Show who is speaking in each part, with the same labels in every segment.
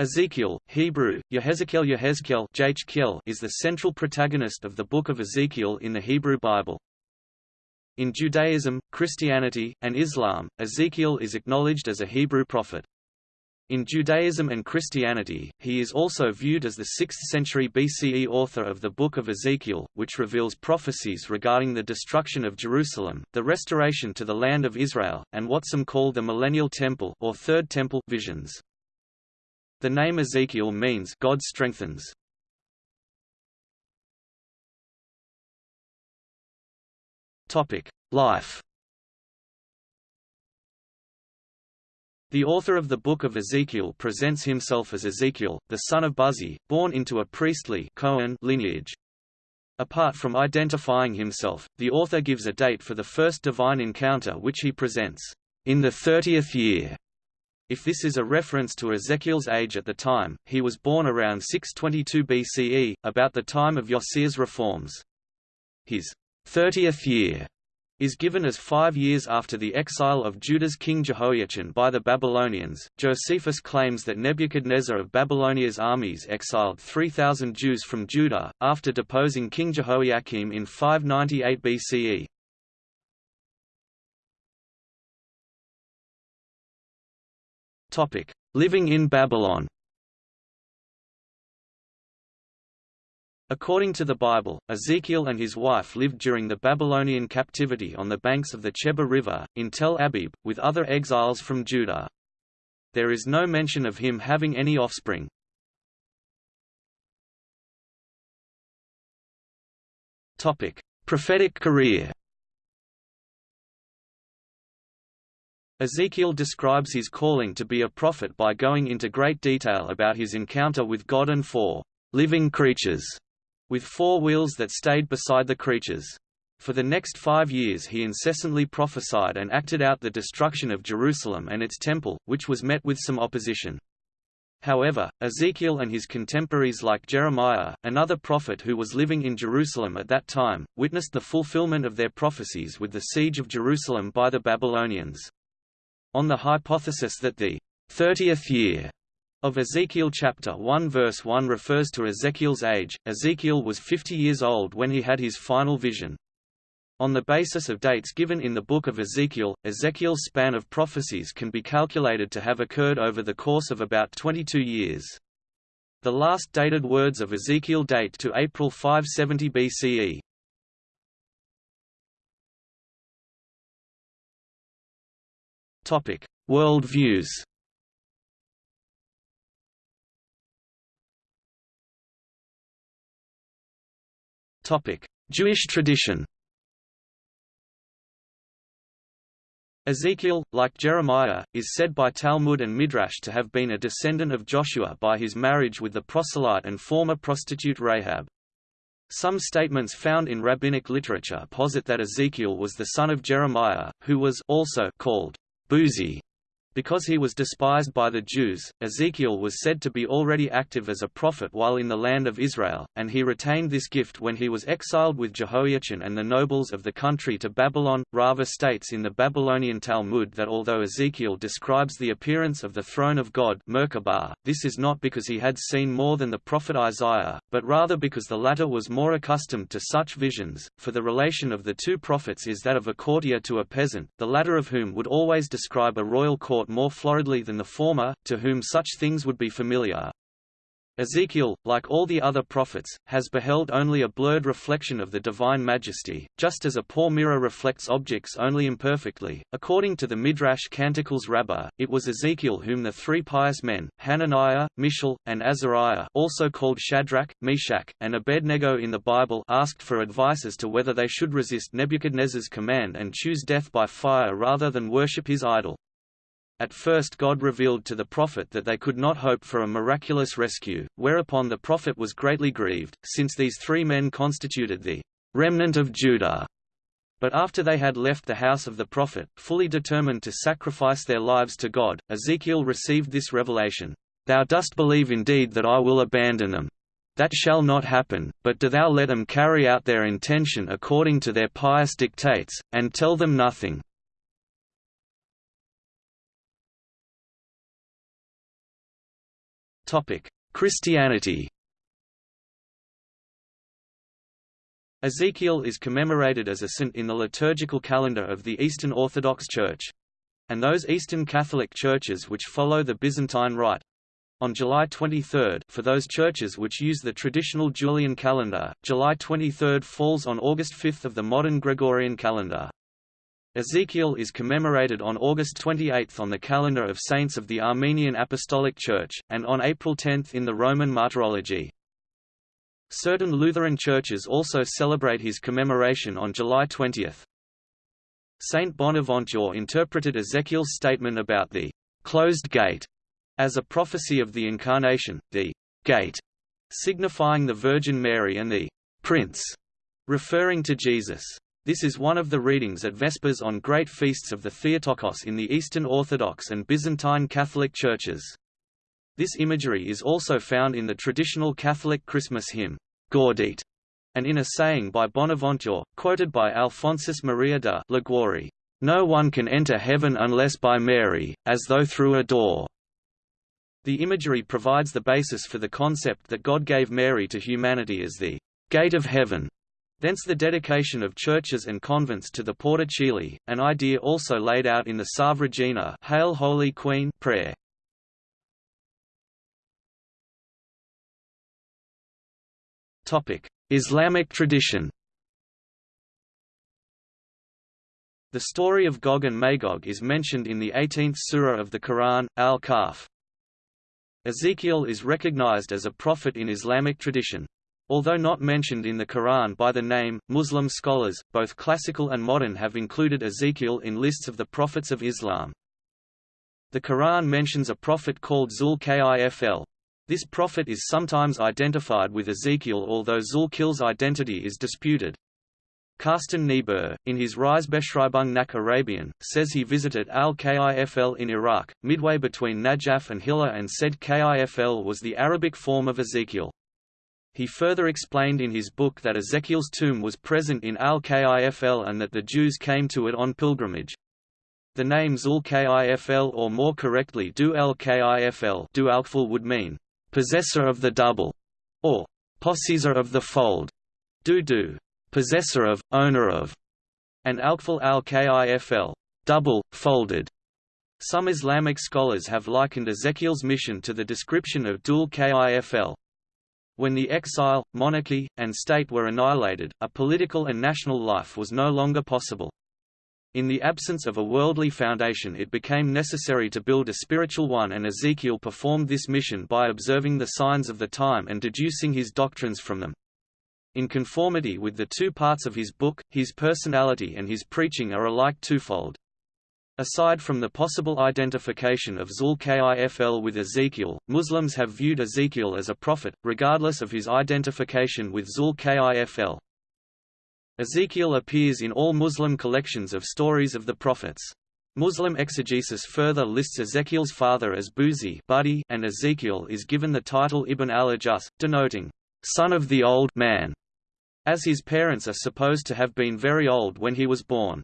Speaker 1: Ezekiel, Hebrew, Yehezkel Yehezkel is the central protagonist of the Book of Ezekiel in the Hebrew Bible. In Judaism, Christianity, and Islam, Ezekiel is acknowledged as a Hebrew prophet. In Judaism and Christianity, he is also viewed as the 6th century BCE author of the Book of Ezekiel, which reveals prophecies regarding the destruction of Jerusalem, the restoration to the land of Israel, and what some call the Millennial Temple or Third Temple visions. The name Ezekiel means God strengthens. Topic: Life. The author of the Book of Ezekiel presents himself as Ezekiel, the son of Buzi, born into a priestly Cohen lineage. Apart from identifying himself, the author gives a date for the first divine encounter which he presents, in the thirtieth year if this is a reference to Ezekiel's age at the time, he was born around 622 BCE, about the time of Josiah's reforms. His thirtieth year is given as five years after the exile of Judah's king Jehoiachin by the Babylonians. Josephus claims that Nebuchadnezzar of Babylonia's armies exiled 3,000 Jews from Judah, after deposing King Jehoiakim in 598 BCE. Topic: Living in Babylon. According to the Bible, Ezekiel and his wife lived during the Babylonian captivity on the banks of the Chebar River, in Tel Abib, with other exiles from Judah. There is no mention of him having any offspring. Prophetic career Ezekiel describes his calling to be a prophet by going into great detail about his encounter with God and four living creatures, with four wheels that stayed beside the creatures. For the next five years he incessantly prophesied and acted out the destruction of Jerusalem and its temple, which was met with some opposition. However, Ezekiel and his contemporaries like Jeremiah, another prophet who was living in Jerusalem at that time, witnessed the fulfillment of their prophecies with the siege of Jerusalem by the Babylonians. On the hypothesis that the 30th year of Ezekiel chapter 1 verse 1 refers to Ezekiel's age, Ezekiel was 50 years old when he had his final vision. On the basis of dates given in the book of Ezekiel, Ezekiel's span of prophecies can be calculated to have occurred over the course of about 22 years. The last dated words of Ezekiel date to April 570 BCE. Topic: World views. Topic: Jewish tradition. Ezekiel, like Jeremiah, is said by Talmud and Midrash to have been a descendant of Joshua by his marriage with the proselyte and former prostitute Rahab. Some statements found in rabbinic literature posit that Ezekiel was the son of Jeremiah, who was also called Buzi because he was despised by the Jews, Ezekiel was said to be already active as a prophet while in the land of Israel, and he retained this gift when he was exiled with Jehoiachin and the nobles of the country to Babylon. Rava states in the Babylonian Talmud that although Ezekiel describes the appearance of the throne of God Merkabah, this is not because he had seen more than the prophet Isaiah, but rather because the latter was more accustomed to such visions, for the relation of the two prophets is that of a courtier to a peasant, the latter of whom would always describe a royal court more floridly than the former, to whom such things would be familiar. Ezekiel, like all the other prophets, has beheld only a blurred reflection of the divine majesty, just as a poor mirror reflects objects only imperfectly. According to the Midrash Canticles Rabbah, it was Ezekiel whom the three pious men, Hananiah, Mishael, and Azariah also called Shadrach, Meshach, and Abednego in the Bible asked for advice as to whether they should resist Nebuchadnezzar's command and choose death by fire rather than worship his idol. At first God revealed to the prophet that they could not hope for a miraculous rescue, whereupon the prophet was greatly grieved, since these three men constituted the remnant of Judah. But after they had left the house of the prophet, fully determined to sacrifice their lives to God, Ezekiel received this revelation, Thou dost believe indeed that I will abandon them. That shall not happen, but do thou let them carry out their intention according to their pious dictates, and tell them nothing. Christianity Ezekiel is commemorated as a saint in the liturgical calendar of the Eastern Orthodox Church and those Eastern Catholic churches which follow the Byzantine Rite. On July 23, for those churches which use the traditional Julian calendar, July 23 falls on August 5 of the modern Gregorian calendar. Ezekiel is commemorated on August 28 on the calendar of saints of the Armenian Apostolic Church, and on April 10 in the Roman Martyrology. Certain Lutheran churches also celebrate his commemoration on July 20. Saint Bonaventure interpreted Ezekiel's statement about the closed gate as a prophecy of the Incarnation, the gate signifying the Virgin Mary and the prince referring to Jesus. This is one of the readings at Vespers on great feasts of the Theotokos in the Eastern Orthodox and Byzantine Catholic churches. This imagery is also found in the traditional Catholic Christmas hymn, Gaudete, and in a saying by Bonaventure, quoted by Alphonsus Maria de Liguori, "No one can enter heaven unless by Mary, as though through a door." The imagery provides the basis for the concept that God gave Mary to humanity as the gate of heaven. Thence the dedication of churches and convents to the Porta an idea also laid out in the Salve Regina Hail Holy Queen prayer. Islamic tradition The story of Gog and Magog is mentioned in the 18th surah of the Quran, Al-Kahf. Ezekiel is recognized as a prophet in Islamic tradition. Although not mentioned in the Quran by the name, Muslim scholars, both classical and modern have included Ezekiel in lists of the prophets of Islam. The Quran mentions a prophet called Zul-Kifl, this prophet is sometimes identified with Ezekiel although Zul-Kifl's identity is disputed. Carsten Niebuhr, in his Reisebeschreibung nach Arabien, says he visited al-Kifl in Iraq, midway between Najaf and Hilla and said Kifl was the Arabic form of Ezekiel. He further explained in his book that Ezekiel's tomb was present in al-Kifl and that the Jews came to it on pilgrimage. The name Zul-Kifl or more correctly Du el-Kifl would mean, possessor of the double, or possessor of the fold, du possessor of, owner of, and alkful al-kifl, double, folded. Some Islamic scholars have likened Ezekiel's mission to the description of Dul Kifl. When the exile, monarchy, and state were annihilated, a political and national life was no longer possible. In the absence of a worldly foundation it became necessary to build a spiritual one and Ezekiel performed this mission by observing the signs of the time and deducing his doctrines from them. In conformity with the two parts of his book, his personality and his preaching are alike twofold. Aside from the possible identification of Zul-Kifl with Ezekiel, Muslims have viewed Ezekiel as a prophet, regardless of his identification with Zul-Kifl. Ezekiel appears in all Muslim collections of stories of the prophets. Muslim exegesis further lists Ezekiel's father as Buzi and Ezekiel is given the title Ibn al-Ajus, denoting, son of the old man, as his parents are supposed to have been very old when he was born.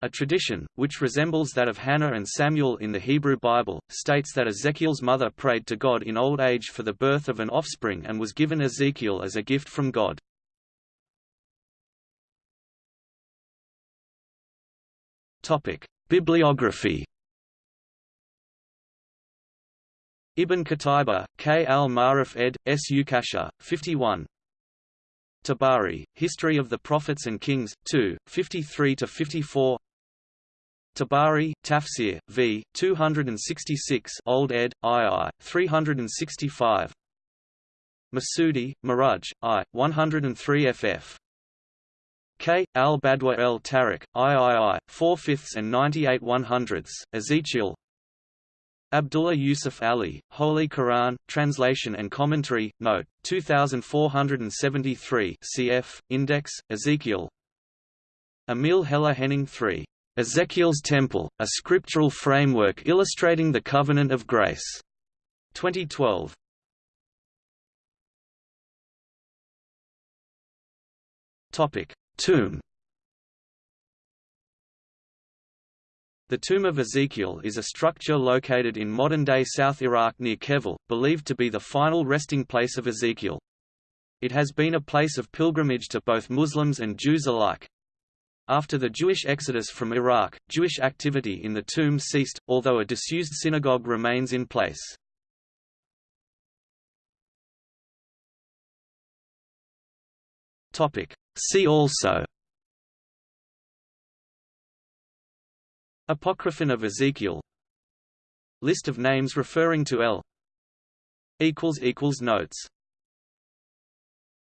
Speaker 1: A tradition, which resembles that of Hannah and Samuel in the Hebrew Bible, states that Ezekiel's mother prayed to God in old age for the birth of an offspring and was given Ezekiel as a gift from God. Bibliography. Ibn Qutayba, K. al-Ma'rif ed. S. Ukasha, 51. Tabari, History of the Prophets and Kings, 2, 53–54 Tabari, Tafsir, v. 266 Old ed., II, 365 Masudi, Maraj, I, 103 ff. K. Al-Badwa el Tariq, III, 4 fifths and 98 one hundredths, Ezekiel Abdullah Yusuf Ali, Holy Quran, Translation and Commentary, Note, 2473 cf. Index, Ezekiel Emil Heller Henning III. Ezekiel's Temple, a scriptural framework illustrating the Covenant of Grace. 2012. Topic: Tomb The Tomb of Ezekiel is a structure located in modern-day South Iraq near Kifl, believed to be the final resting place of Ezekiel. It has been a place of pilgrimage to both Muslims and Jews alike. After the Jewish exodus from Iraq, Jewish activity in the tomb ceased, although a disused synagogue remains in place. See also Apocryphon of Ezekiel List of names referring to El Notes